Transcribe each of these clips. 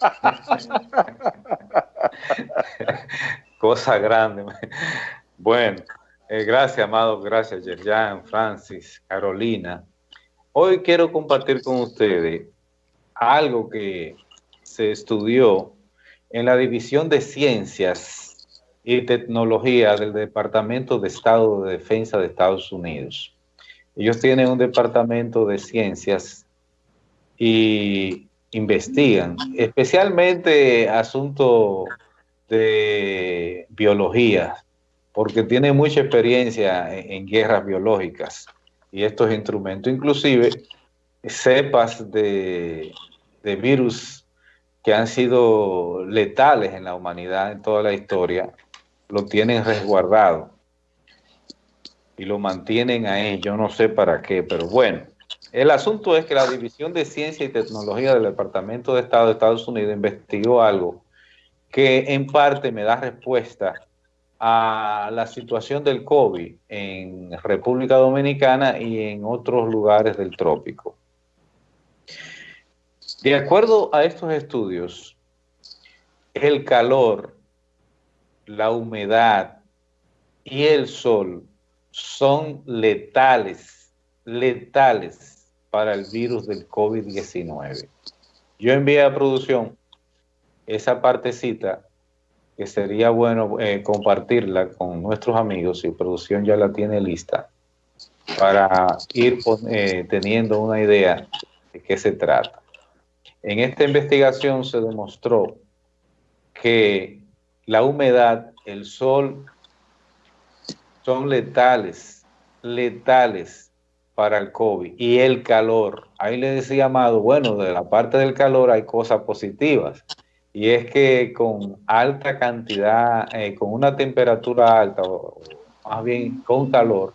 Cosa grande. Bueno, eh, gracias, Amado. Gracias, Yerjan, Francis, Carolina. Hoy quiero compartir con ustedes algo que se estudió en la División de Ciencias y Tecnología del Departamento de Estado de Defensa de Estados Unidos. Ellos tienen un departamento de ciencias y investigan, especialmente asuntos de biología, porque tienen mucha experiencia en, guerras biológicas y estos instrumentos, inclusive cepas de virus que han sido letales en la humanidad en toda la historia, lo tienen resguardado y lo mantienen ahí, yo no sé para qué, pero bueno. El asunto es que la División de Ciencia y Tecnología del Departamento de Estado de Estados Unidos investigó algo que en parte me da respuesta a la situación del COVID en República Dominicana y en otros lugares del trópico. De acuerdo a estos estudios, el calor, la humedad y el sol son letales, letales para el virus del COVID-19. Yo envié a producción esa partecita que sería bueno eh, compartirla con nuestros amigos y producción ya la tiene lista para ir eh, teniendo una idea de qué se trata. En esta investigación se demostró que la humedad, el sol son letales, letales para el COVID y el calor. Ahí le decía Amado, bueno, de la parte del calor hay cosas positivas y es que con alta cantidad, eh, con una temperatura alta, más bien con calor,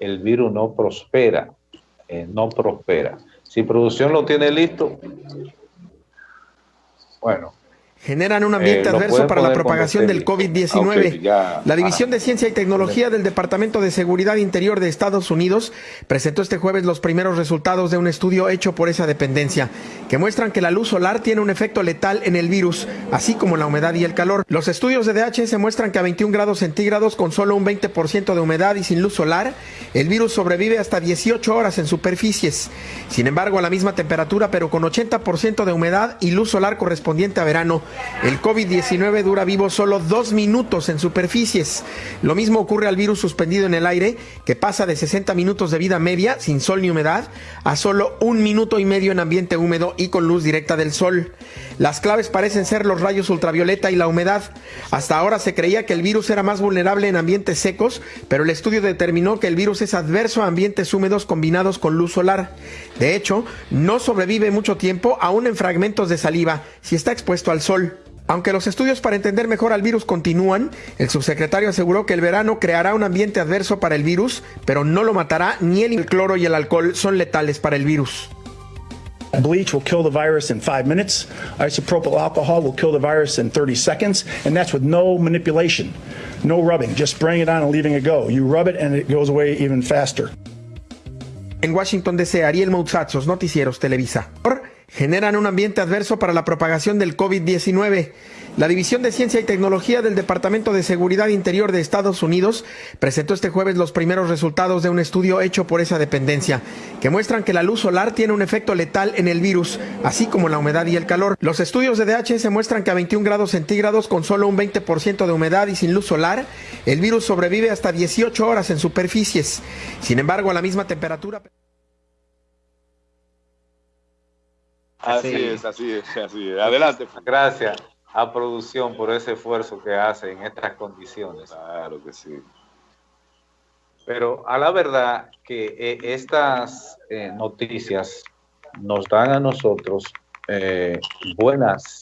el virus no prospera, eh, no prospera. Si producción lo tiene listo, bueno, generan un ambiente eh, adverso para la propagación del COVID-19. la División de Ciencia y Tecnología del Departamento de Seguridad Interior de Estados Unidos presentó este jueves los primeros resultados de un estudio hecho por esa dependencia, que muestran que la luz solar tiene un efecto letal en el virus, así como la humedad y el calor. Los estudios de DHS muestran que a 21 grados centígrados, con solo un 20% de humedad y sin luz solar, el virus sobrevive hasta 18 horas en superficies. Sin embargo, a la misma temperatura, pero con 80% de humedad y luz solar correspondiente a verano, el COVID-19 dura vivo solo dos minutos en superficies. Lo mismo ocurre al virus suspendido en el aire, que pasa de 60 minutos de vida media, sin sol ni humedad, a solo un minuto y medio en ambiente húmedo y con luz directa del sol. Las claves parecen ser los rayos ultravioleta y la humedad. Hasta ahora se creía que el virus era más vulnerable en ambientes secos, pero el estudio determinó que el virus es adverso a ambientes húmedos combinados con luz solar. De hecho, no sobrevive mucho tiempo aún en fragmentos de saliva si está expuesto al sol. Aunque los estudios para entender mejor al virus continúan, el subsecretario aseguró que el verano creará un ambiente adverso para el virus, pero no lo matará ni el cloro y el alcohol son letales para el virus. Bleach will kill the virus in five minutes. Isopropyl alcohol will kill the virus in 30 seconds, and that's with no manipulation, no rubbing, just spraying it on and leaving it go. You rub it and it goes away even faster. En Washington DC, Ariel Moutsatsos, Noticieros Televisa generan un ambiente adverso para la propagación del COVID-19. La División de Ciencia y Tecnología del Departamento de Seguridad Interior de Estados Unidos presentó este jueves los primeros resultados de un estudio hecho por esa dependencia, que muestran que la luz solar tiene un efecto letal en el virus, así como la humedad y el calor. Los estudios de DHS muestran que a 21 grados centígrados, con solo un 20% de humedad y sin luz solar, el virus sobrevive hasta 18 horas en superficies. Sin embargo, a la misma temperatura... Así, es, así es, así es. Adelante. Gracias a producción por ese esfuerzo que hace en estas condiciones. Claro que sí. Pero a la verdad que eh, estas eh, noticias nos dan a nosotros eh, buenas,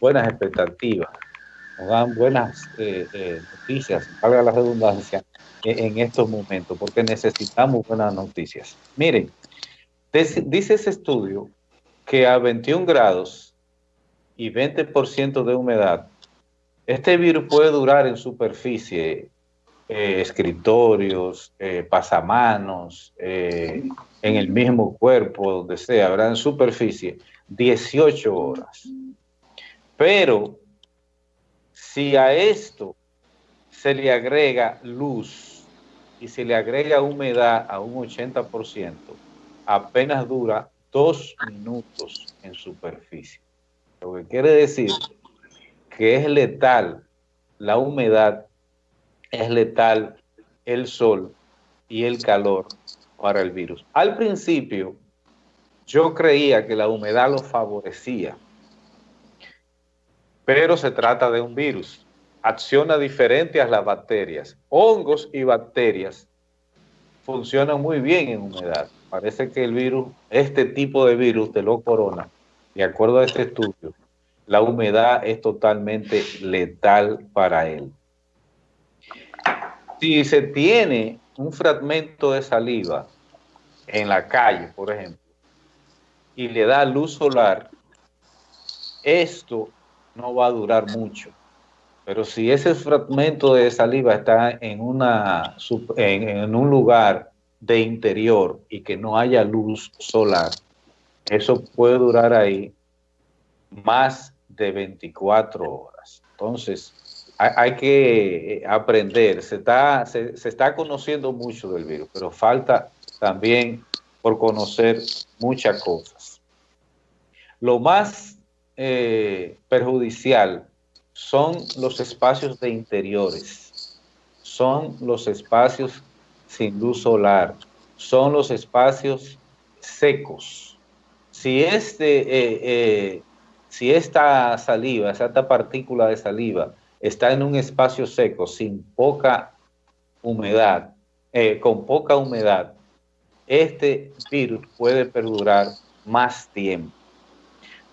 buenas expectativas, nos dan buenas noticias, valga la redundancia, en estos momentos, porque necesitamos buenas noticias. Miren, dice ese estudio que a 21 grados y 20% de humedad, este virus puede durar en superficie, eh, escritorios, eh, pasamanos, eh, en el mismo cuerpo, donde sea, ¿verdad? En superficie, 18 horas. Pero si a esto se le agrega luz y se le agrega humedad a un 80%, apenas dura dos minutos en superficie. Lo que quiere decir que es letal la humedad, es letal el sol y el calor para el virus. Al principio, yo creía que la humedad lo favorecía, pero se trata de un virus. Acciona diferente a las bacterias. Hongos y bacterias funcionan muy bien en humedad. Parece que el virus, este tipo de virus de los corona, de acuerdo a este estudio, la humedad es totalmente letal para él. Si se tiene un fragmento de saliva en la calle, por ejemplo, y le da luz solar, esto no va a durar mucho. Pero si ese fragmento de saliva está en, una, en, un lugar de interior y que no haya luz solar, eso puede durar ahí más de 24 horas. Entonces, hay, que aprender, se está, se, está conociendo mucho del virus, pero falta también por conocer muchas cosas. Lo más eh, perjudicial son los espacios de interiores, son los espacios sin luz solar, son los espacios secos. Si este eh, eh, si esta saliva, esta partícula de saliva está en un espacio seco, sin poca humedad, eh, con poca humedad, este virus puede perdurar más tiempo.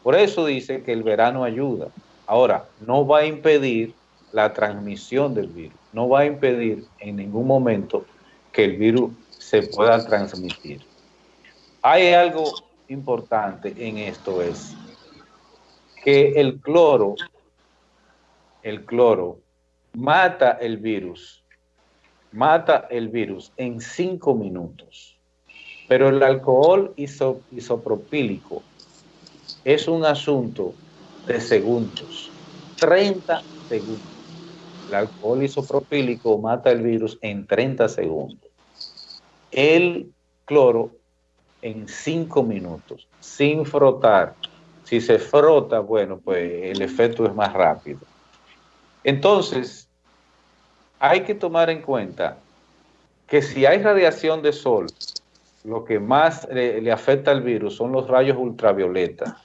Por eso dice que el verano ayuda. Ahora, no va a impedir la transmisión del virus, no va a impedir en ningún momento que el virus se pueda transmitir. Hay algo importante en esto es que el cloro, el cloro, mata el virus, mata el virus en cinco minutos. Pero el alcohol isopropílico es un asunto de segundos, 30 segundos. El alcohol isopropílico mata el virus en 30 segundos. El cloro en cinco minutos, sin frotar, si se frota, bueno, pues el efecto es más rápido. Entonces, hay que tomar en cuenta que si hay radiación de sol, lo que más le, afecta al virus son los rayos ultravioleta.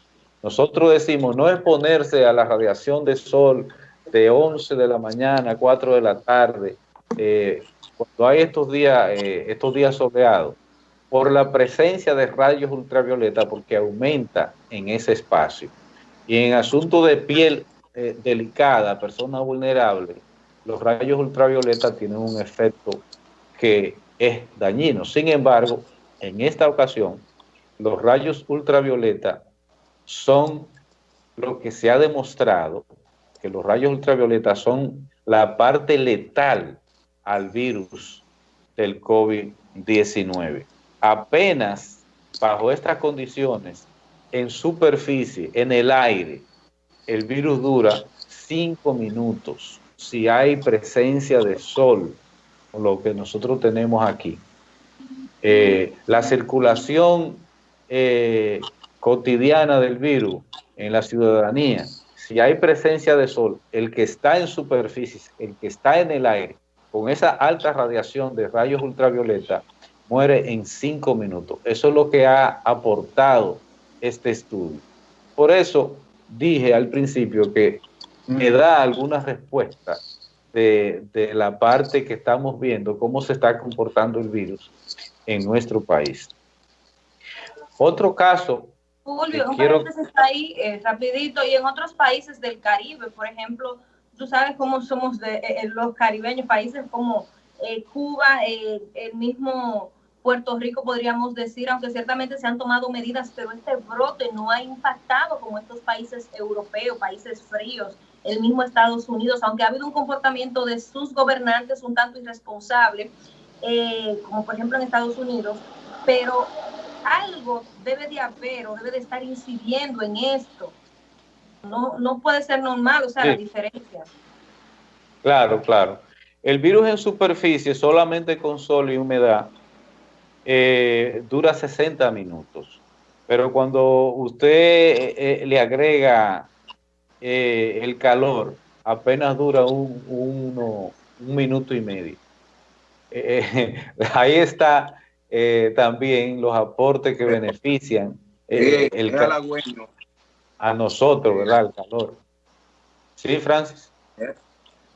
Nosotros decimos no exponerse a la radiación de sol de 11 de la mañana a 4 de la tarde, eh, cuando hay estos días, eh, estos días soleados por la presencia de rayos ultravioleta porque aumenta en ese espacio. Y en asunto de piel eh, delicada, persona vulnerable, los rayos ultravioleta tienen un efecto que es dañino. Sin embargo, en esta ocasión, los rayos ultravioleta son lo que se ha demostrado, que los rayos ultravioleta son la parte letal al virus del COVID-19 apenas bajo estas condiciones, en superficie, en el aire, el virus dura cinco minutos. Si hay presencia de sol, lo que nosotros tenemos aquí. Eh, la circulación eh, cotidiana del virus en la ciudadanía, si hay presencia de sol, el que está en superficie, el que está en el aire, con esa alta radiación de rayos ultravioleta, muere en cinco minutos. Eso es lo que ha aportado este estudio. Por eso dije al principio que me da alguna respuesta de, la parte que estamos viendo, cómo se está comportando el virus en nuestro país. Otro caso... Julio, un quiero... está ahí eh, rapidito, y en otros países del Caribe, por ejemplo, tú sabes cómo somos de, eh, los caribeños, países como eh, Cuba, el mismo Puerto Rico, podríamos decir, aunque ciertamente se han tomado medidas, pero este brote no ha impactado como estos países europeos, países fríos, el mismo Estados Unidos, aunque ha habido un comportamiento de sus gobernantes un tanto irresponsable, eh, como por ejemplo en Estados Unidos, pero algo debe de haber o debe de estar incidiendo en esto. no, no puede ser normal, o sea, la diferencia. Claro, claro. El virus en superficie, solamente con sol y humedad, eh, dura 60 minutos. Pero cuando usted eh, eh, le agrega el calor, apenas dura un, un minuto y medio. ahí está también los aportes que benefician el, a nosotros, ¿verdad? El calor. Sí, Francis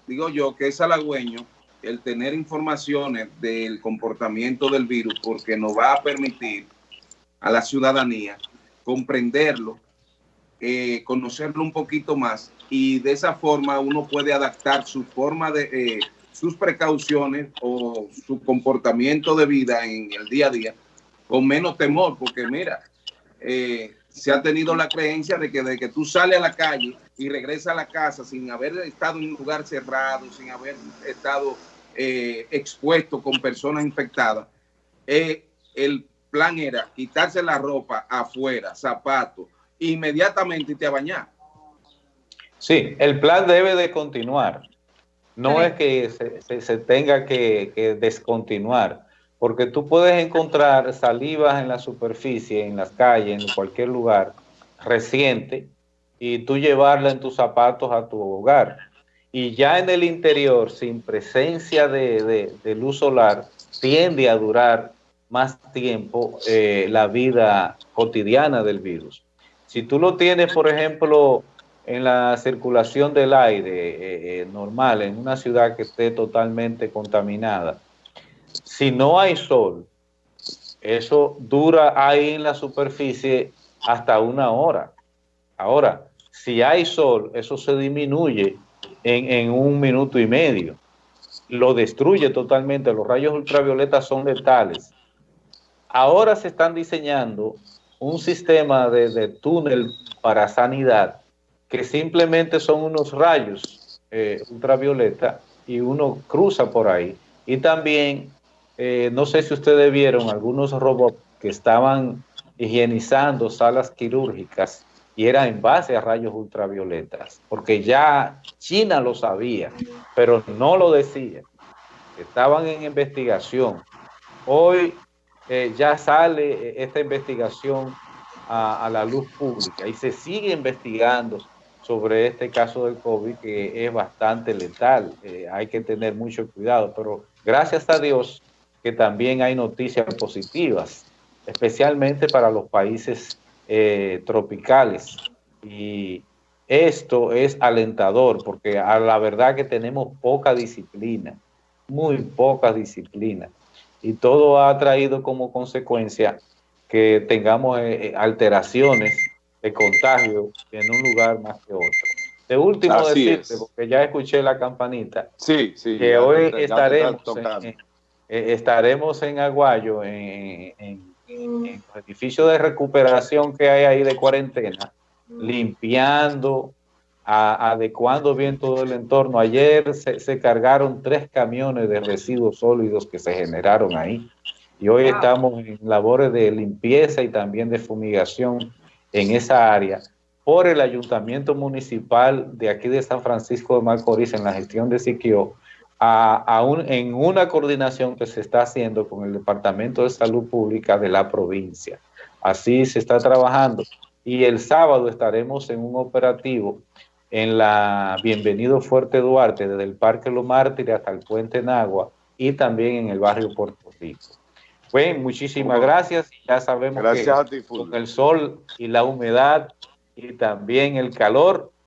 digo yo que es halagüeño el tener informaciones del comportamiento del virus porque nos va a permitir a la ciudadanía comprenderlo, eh, conocerlo un poquito más y de esa forma uno puede adaptar su forma de, eh, sus precauciones o su comportamiento de vida en el día a día con menos temor, porque mira, eh, se ha tenido la creencia de que de que tú sales a la calle y regresas a la casa sin haber estado en un lugar cerrado, sin haber estado eh, expuesto con personas infectadas, eh, el plan era quitarse la ropa afuera, zapatos, inmediatamente te bañar. Sí, el plan debe de continuar. No es que se, tenga que descontinuar porque tú puedes encontrar salivas en la superficie, en las calles, en cualquier lugar reciente, y tú llevarla en tus zapatos a tu hogar. Y ya en el interior, sin presencia de, luz solar, tiende a durar más tiempo eh, la vida cotidiana del virus. Si tú lo tienes, por ejemplo, en la circulación del aire eh, eh, normal, en una ciudad que esté totalmente contaminada, si no hay sol, eso dura ahí en la superficie hasta una hora. Ahora, si hay sol, eso se disminuye en, un minuto y medio. Lo destruye totalmente. Los rayos ultravioletas son letales. Ahora se están diseñando un sistema de, túnel para sanidad que simplemente son unos rayos eh, ultravioleta y uno cruza por ahí. Y también eh, no sé si ustedes vieron algunos robots que estaban higienizando salas quirúrgicas y era en base a rayos ultravioletas, porque ya China lo sabía, pero no lo decía. Estaban en investigación. Hoy eh, ya sale eh, esta investigación a, la luz pública y se sigue investigando sobre este caso del COVID que es bastante letal. hay que tener mucho cuidado, pero gracias a Dios que también hay noticias positivas, especialmente para los países eh, tropicales. Y esto es alentador porque a la verdad que tenemos poca disciplina, muy poca disciplina. Y todo ha traído como consecuencia que tengamos eh, eh, alteraciones de contagio en un lugar más que otro. De último decirte, porque ya escuché la campanita, sí, sí, que hoy estaremos en, eh, estaremos en Aguayo, en, el edificio de recuperación que hay ahí de cuarentena, limpiando, adecuando bien todo el entorno. Ayer se, cargaron tres camiones de residuos sólidos que se generaron ahí. Y hoy estamos en labores de limpieza y también de fumigación en esa área por el ayuntamiento municipal de aquí de San Francisco de Macorís en la gestión de Siquio en una coordinación que se está haciendo con el Departamento de Salud Pública de la provincia. Así se está trabajando. Y el sábado estaremos en un operativo en la Bienvenido Fuerte Duarte, desde el Parque Los Mártires hasta el Puente Nagua y también en el barrio Puerto Rico. Bueno, muchísimas gracias. Ya sabemos que con el sol y la humedad y también el calor,